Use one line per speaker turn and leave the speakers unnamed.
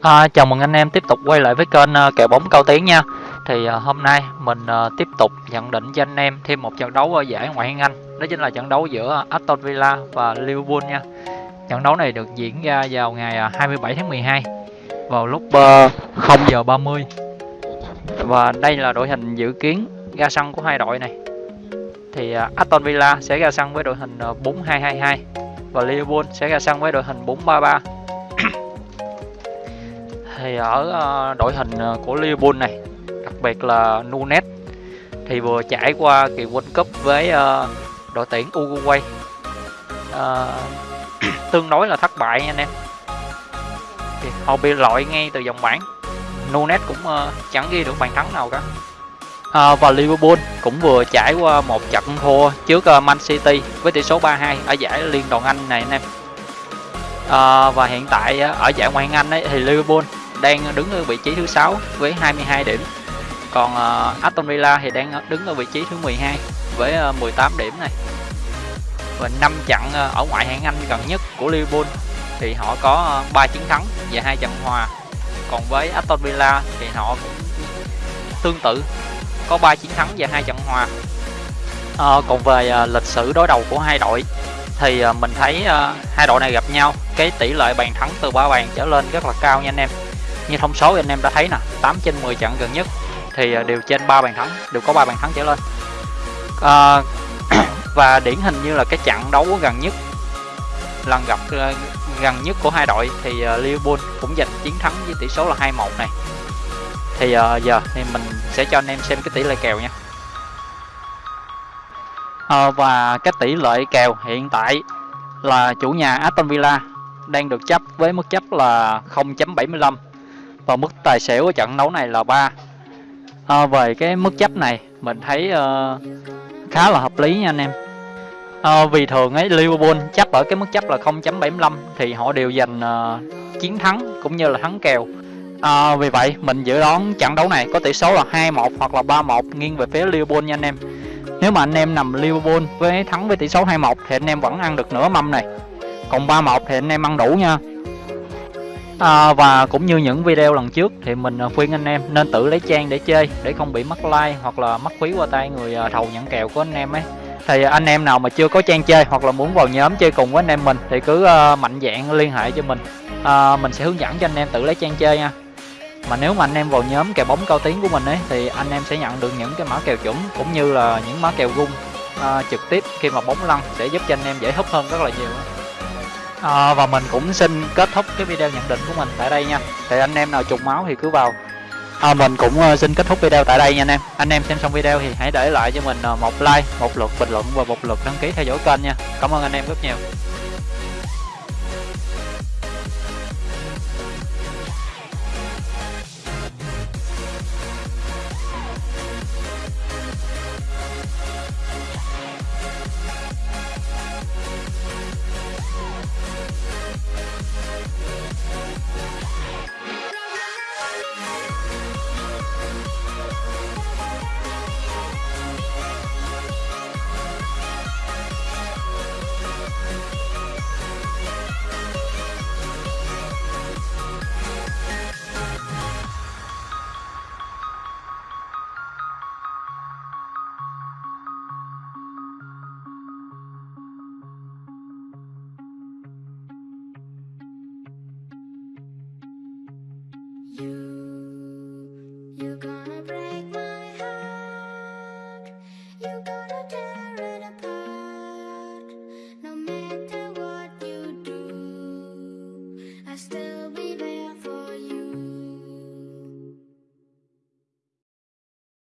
À, chào mừng anh em tiếp tục quay lại với kênh uh, kèo bóng cao tiến nha. Thì uh, hôm nay mình uh, tiếp tục nhận định cho anh em thêm một trận đấu ở giải Ngoại hạng Anh. Đó chính là trận đấu giữa Aston Villa và Liverpool nha. Trận đấu này được diễn ra vào ngày 27 tháng 12 Vào lúc uh, 0 giờ 30 Và đây là đội hình dự kiến ra sân của hai đội này. Thì Aston Villa sẽ ra sân với đội hình uh, 4-2-2-2 Và Liverpool sẽ ra sân với đội hình 4-3-3 thì ở ờ, đội hình ờ, của Liverpool này đặc biệt là Nunes thì vừa trải qua kỳ World Cup với ờ, đội tuyển Uruguay. Tương đối là thất bại nha anh em. Thì họ bị loại ngay từ vòng bảng. Nunes cũng chẳng ghi được bàn thắng nào cả. À, và Liverpool cũng vừa trải qua một trận thua trước Man City với tỷ số 3-2 ở giải Liên đoàn Anh này anh em. À, và hiện tại ở giải Ngoại hạng Anh ấy, thì Liverpool đang đứng ở vị trí thứ sáu với 22 điểm. Còn uh, Aston Villa thì đang đứng ở vị trí thứ 12 với ờ, uh, 18 điểm này. Và năm trận uh, ở ngoại hạng Anh gần nhất của Liverpool thì họ có uh, 3 chiến thắng và hai trận hòa. Còn với Aston Villa thì họ cũng tương tự có 3 chiến thắng và hai trận hòa. À, còn về uh, lịch sử đối đầu của hai đội thì uh, mình thấy uh, hai đội này gặp nhau cái tỷ lệ bàn thắng từ ba bàn trở lên rất là cao nha anh em như thông số anh em đã thấy nè 8 trên 10 trận gần nhất. Thì à, đều trên 3 bàn thắng đều có 3 bàn thắng trở lên. À, và điển hình như là cái trận đấu gần nhất lần gặp à, gần nhất của hai đội thì à, Liverpool cũng giành chiến thắng với tỷ số là 2-1 này. Thì uh, giờ thì mình sẽ cho anh em xem cái tỷ lệ kèo nha. Uh, và cái tỷ lệ kèo hiện tại là chủ nhà Aston Villa đang được chấp với mức chấp là 0.75 và mức tài xỉu của trận đấu này là 3 à, về cái mức chấp này mình thấy uh, khá là hợp lý nha anh em. À, vì thường ấy Liverpool chấp ở cái mức chấp là 0.75 thì họ đều giành uh, chiến thắng cũng như là thắng kèo. À, vì vậy mình dự đoán trận đấu này có tỷ số là 2-1 hoặc là 3-1 nghiêng về phía Liverpool nha anh em. Nếu mà anh em nằm Liverpool với thắng với tỷ số 2-1 thì anh em vẫn ăn được nửa mâm này. Còn 3-1 thì anh em ăn đủ nha à, và cũng như những video lần trước thì mình à, khuyên anh em nên tự lấy trang để chơi để không bị mất like hoặc là mất phí qua tay người à, thầu nhận kèo của anh em ấy. Thì anh em nào mà chưa có trang chơi hoặc là muốn vào nhóm chơi cùng với anh em mình thì cứ uh, mạnh dạng liên hệ cho mình. À, mình sẽ hướng dẫn cho anh em tự lấy trang chơi nha. Mà nếu mà anh em vào nhóm kèo bóng cao tiếng của mình ấy thì anh em sẽ nhận được những cái mã kèo chuẩn cũng như là những mã kèo gung uh, trực tiếp khi mà bóng lăn sẽ giúp cho anh em dễ hấp hơn rất là nhiều à, và mình cũng xin kết thúc cái video nhận định của mình tại đây nha. Thì anh em nào trùng máu thì cứ vào. À, mình cũng ờ, xin kết thúc video tại đây nha anh em. Anh em xem xong video thì hãy để lại cho mình một like một lượt bình luận và một lượt đăng ký theo dõi kênh nha. Cảm ơn anh em rất nhiều.